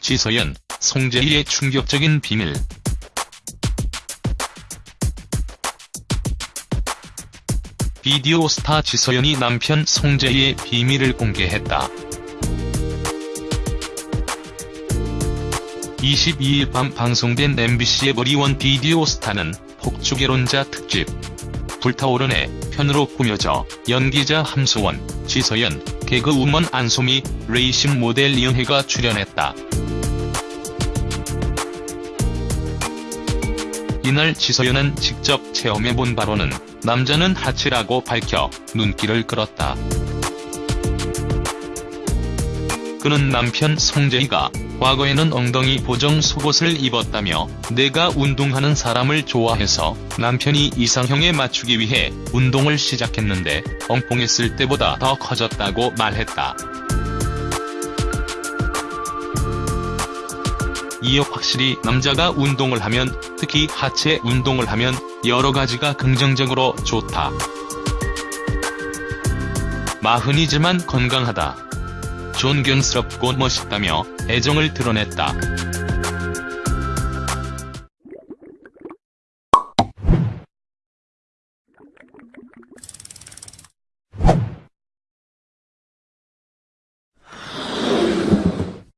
지서연, 송재희의 충격적인 비밀. 비디오 스타 지서연이 남편 송재희의 비밀을 공개했다. 22일 밤 방송된 MBC의 머리원 비디오 스타는 폭주개론자 특집. 불타오르네 편으로 꾸며져 연기자 함소원, 지서연, 개그우먼 안소미, 레이싱 모델 이은혜가 출연했다. 이날 지서연은 직접 체험해본 바로는 남자는 하치라고 밝혀 눈길을 끌었다. 그는 남편 송재희가 과거에는 엉덩이 보정 속옷을 입었다며 내가 운동하는 사람을 좋아해서 남편이 이상형에 맞추기 위해 운동을 시작했는데 엉뚱했을 때보다 더 커졌다고 말했다. 이어 확실히 남자가 운동을 하면 특히 하체 운동을 하면 여러 가지가 긍정적으로 좋다. 마흔이지만 건강하다. 존경스럽고 멋있다며 애정을 드러냈다.